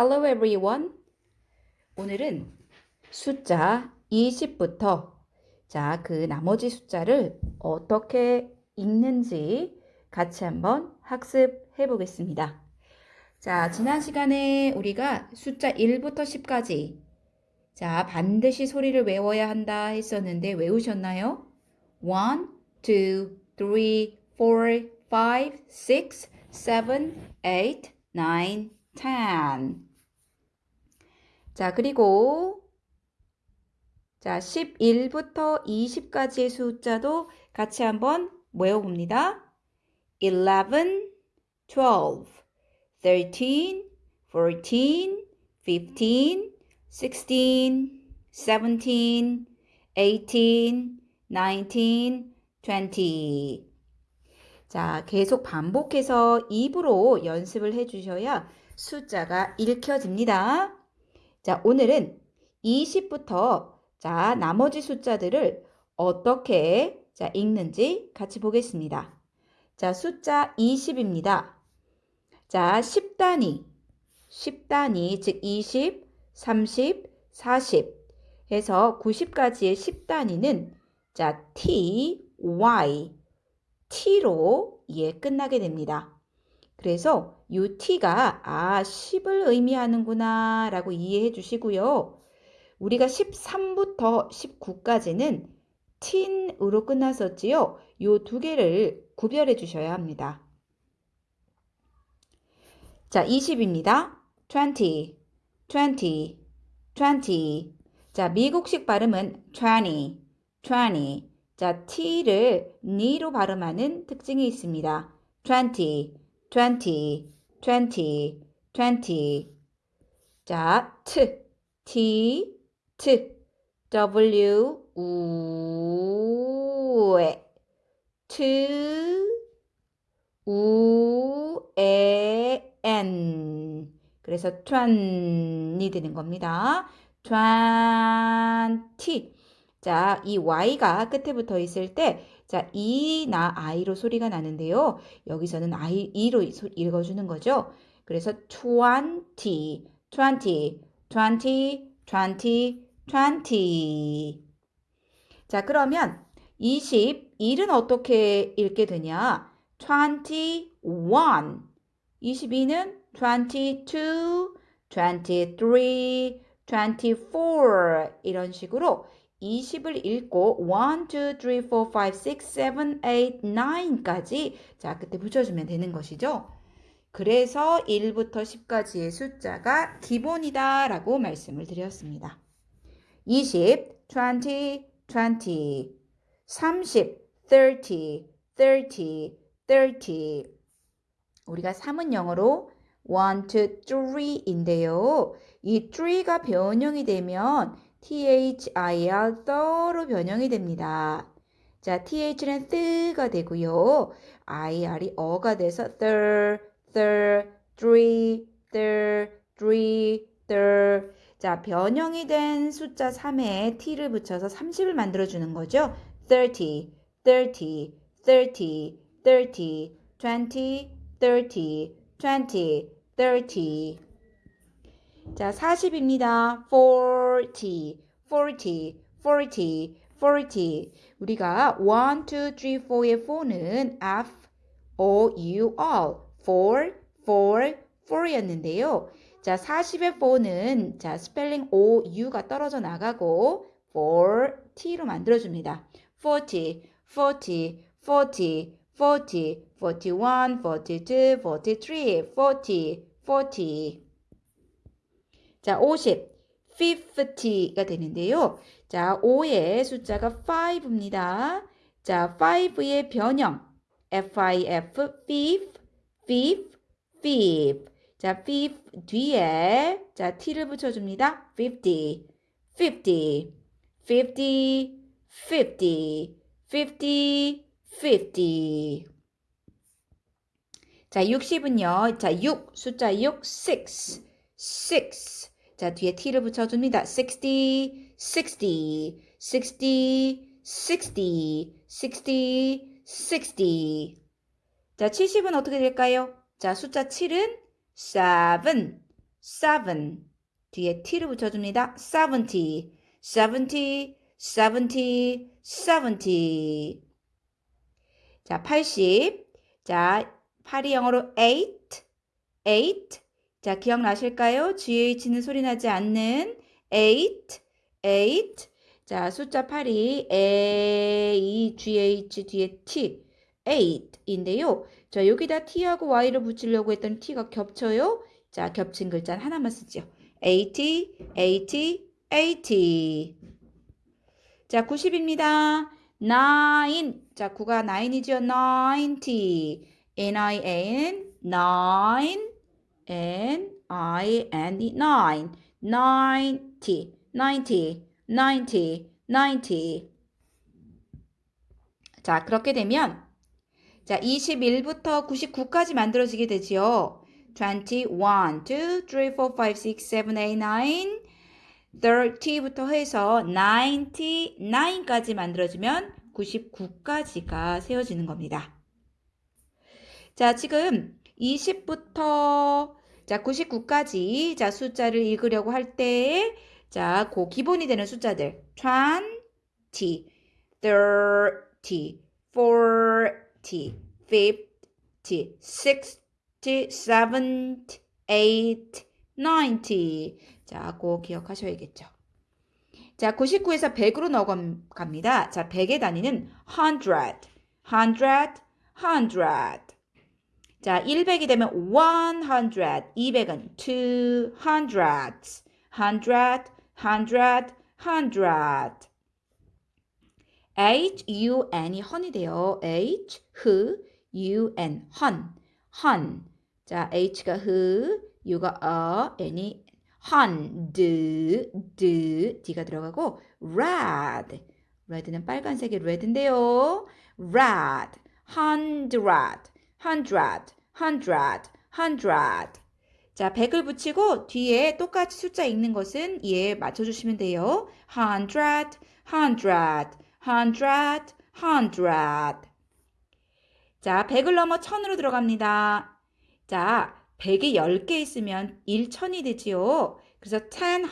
Hello everyone. 오늘은 숫자 20부터 자, 그 나머지 숫자를 어떻게 읽는지 같이 한번 학습해 보겠습니다. 자, 지난 시간에 우리가 숫자 1부터 10까지 자, 반드시 소리를 외워야 한다 했었는데 외우셨나요? 1, 2, 3, 4, 5, 6, 7, 8, 9, 10. 자, 그리고 자, 11부터 20까지의 숫자도 같이 한번 외워봅니다. 11, 12, 13, 14, 15, 16, 17, 18, 19, 20. 자, 계속 반복해서 입으로 연습을 해주셔야 숫자가 읽혀집니다. 자, 오늘은 20부터 자, 나머지 숫자들을 어떻게 자, 읽는지 같이 보겠습니다. 자, 숫자 20입니다. 자, 10단위. 10단위, 즉 20, 30, 40 해서 90까지의 10단위는 자, T, Y, T로 예, 끝나게 됩니다. 그래서 이 T가 아 10을 의미하는구나 라고 이해해 주시고요. 우리가 13부터 19까지는 tin으로 끝났었지요. 이두 개를 구별해 주셔야 합니다. 자, 20입니다. 20, 20, 20. 자, 미국식 발음은 20, 20. 자, T를 니로 발음하는 특징이 있습니다. 20, 20, 20, 20. 자, T, T, T, W, 우, 에, T, 우, 에, N. 그래서 20이 되는 겁니다. 20. 자, 이 Y가 끝에 붙어 있을 때, 자, E나 I로 소리가 나는데요. 여기서는 I, E로 읽어주는 거죠. 그래서 20, 20, 20, 20, 20. 자, 그러면 20, 1은 어떻게 읽게 되냐? 21. 22는 22, 23, 24 이런 식으로 20을 읽고 1, 2, 3, 4, 5, 6, 7, 8, 9까지 자 그때 붙여주면 되는 것이죠. 그래서 1부터 10까지의 숫자가 기본이다 라고 말씀을 드렸습니다. 20, 20, 20 30, 30, 30, 30 우리가 3은 영어로 1, 2, 3인데요. 이 3가 변형이 되면 THIR 더로 변형이 됩니다. 자, TH는 뜨가 되고요. IR이 어가 돼서 thir, thir, three, thir, three, thir. 자, 변형이 된 숫자 3에 T를 붙여서 30을 만들어주는 거죠. 30, 30, 30, 30, 20, 30, 20, 30. 자, 40입니다. 40, 40, 40, 40. 우리가 1, 2, 3, 4의 4는 F, O, U, R. 4, 4, 4였는데요. 자, 40의 4는 자, 스펠링 O, U가 떨어져 나가고 4, T로 만들어줍니다. 40, 40, 40, 40, 41, 42, 43, 40, 40. 자, 50, 50가 되는데요. 자, 5의 숫자가 5입니다. 자, 5의 변형, FIF, fifth, fifth, fifth. 자, fifth 뒤에 자, t를 붙여줍니다. 50, 50, 50, 50, 50, 50. 자, 60은요. 자, 6, 숫자 6, 6, 6. 자, 뒤에 t를 붙여줍니다. 60, 60, 60, 60, 60, 60. 자, 70은 어떻게 될까요? 자, 숫자 7은 7, seven. 뒤에 t를 붙여줍니다. seventy, seventy, seventy, seventy. 자, 80. 자, 8이 영어로 eight, eight. 자, 기억나실까요? GH는 소리 나지 않는 eight, eight. 자, 숫자 8이 A, GH 뒤에 T, eight인데요. 자, 여기다 T하고 Y를 붙이려고 했더니 T가 겹쳐요. 자, 겹친 글자는 하나만 쓰죠. 80, 80, 80. 자, 90입니다. 9. 자, 9가 9이죠. 90. N-I-N, 9. N-I-N-E, 9. 90, 90, 90, 90. 자, 그렇게 되면 자, 21부터 99까지 만들어지게 되지요. 21, 2, 3, 4, 5, 6, 7, 8, 9, 30부터 해서 99까지 만들어지면 99까지가 세워지는 겁니다. 자, 지금 20부터 자, 99까지 자, 숫자를 읽으려고 할때 자, 그 기본이 되는 숫자들 20, 30, 40, 50, 60, 70, 80, 90. 자, 꼭 기억하셔야겠죠. 자, 99에서 100으로 넘어갑니다. 자, 100의 단위는 100, 100, 100. 자, 100이 되면 100, 200은 200, 100, 100, 100. H, U, N이 헌이 돼요. H, 흐, U, N, 헌, 헌. 자, H가 흐, U가 어, N이 헌, 드, 드, D가 들어가고 red. red는 빨간색의 red인데요. red, hundred, hundred, hundred, hundred. 자, 100을 붙이고 뒤에 똑같이 숫자 읽는 것은 얘 맞춰주시면 돼요. hundred, hundred, hundred, hundred. 자, 100을 넘어 1000으로 들어갑니다. 자, 100이 10개 있으면 1천이 되지요. 그래서 10,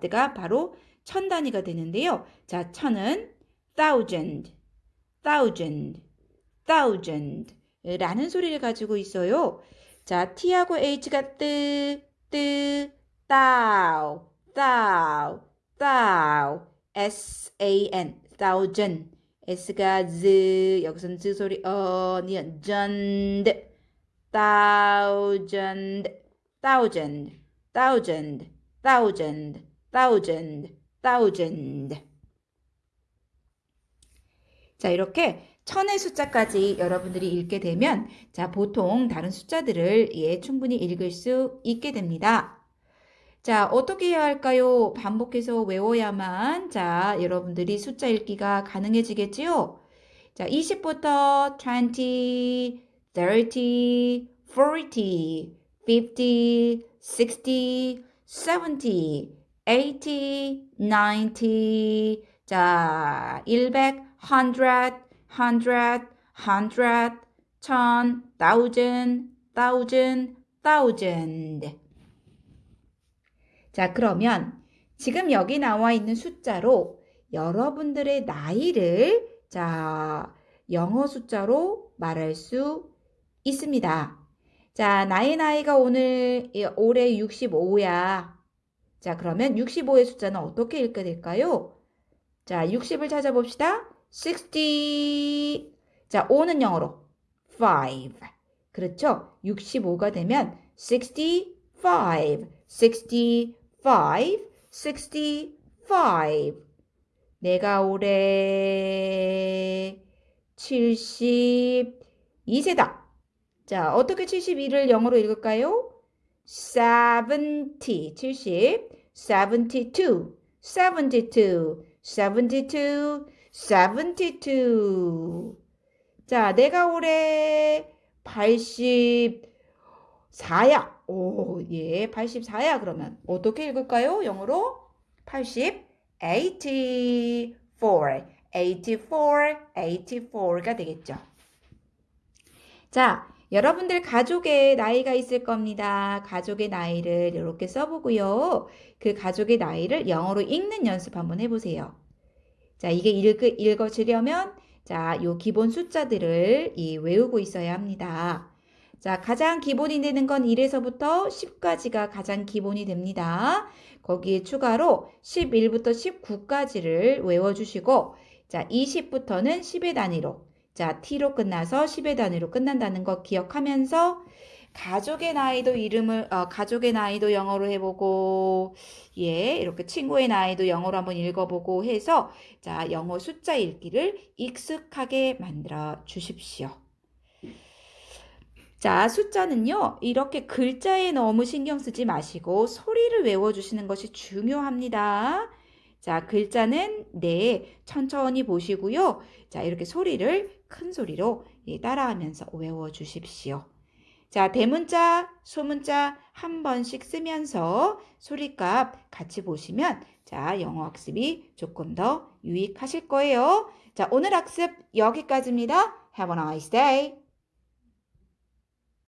100가 바로 천 단위가 되는데요. 자, 천은 thousand, thousand, thousand 라는 소리를 가지고 있어요. 자, T하고 H가 뜨, 뜨, thou, thou, thou, S-A-N, thousand. S가 z, 여기서는 z 소리, 어, 니은, 전, thousand, thousand, thousand, thousand, thousand, thousand. 자, 이렇게 천의 숫자까지 여러분들이 읽게 되면 자, 보통 다른 숫자들을 예, 충분히 읽을 수 있게 됩니다. 자, 어떻게 해야 할까요? 반복해서 외워야만 자, 여러분들이 숫자 읽기가 가능해지겠지요? 자, 20부터 20, 30, 40, 50, 60, 70, 80, 90, 자, 100, 100, hundred, hundred, 천, thousand, thousand, thousand. 자, 그러면 지금 여기 나와 있는 숫자로 여러분들의 나이를 자, 영어 숫자로 말할 수 있습니다. 자, 나의 나이가 오늘 올해 65야. 자, 그러면 65의 숫자는 어떻게 읽게 될까요? 자, 60을 찾아봅시다. 60. 자, 5는 영어로 5. 그렇죠? 65가 되면 65, 65, 65. 내가 올해 72세다. 자, 어떻게 72를 영어로 읽을까요? 70, 70, 72, 72, 72, 72. 자, 내가 올해 84야. 오, 예, 84야. 그러면 어떻게 읽을까요? 영어로 80, 84, 84, 84가 되겠죠. 자, 여러분들 가족의 나이가 있을 겁니다. 가족의 나이를 이렇게 써보고요. 그 가족의 나이를 영어로 읽는 연습 한번 해보세요. 자, 이게 읽, 읽어지려면 자, 요 기본 숫자들을 이 외우고 있어야 합니다. 자, 가장 기본이 되는 건 1에서부터 10까지가 가장 기본이 됩니다. 거기에 추가로 11부터 19까지를 외워주시고, 자, 20부터는 10의 단위로, 자, T로 끝나서 10의 단위로 끝난다는 거 기억하면서, 가족의 나이도 이름을, 어, 가족의 나이도 영어로 해보고, 예, 이렇게 친구의 나이도 영어로 한번 읽어보고 해서, 자, 영어 숫자 읽기를 익숙하게 만들어 주십시오. 자, 숫자는요, 이렇게 글자에 너무 신경 쓰지 마시고 소리를 외워주시는 것이 중요합니다. 자, 글자는 네, 천천히 보시고요. 자, 이렇게 소리를 큰 소리로 예, 따라하면서 외워주십시오. 자, 대문자, 소문자 한 번씩 쓰면서 소리값 같이 보시면 자, 영어 학습이 조금 더 유익하실 거예요. 자, 오늘 학습 여기까지입니다. Have a nice day.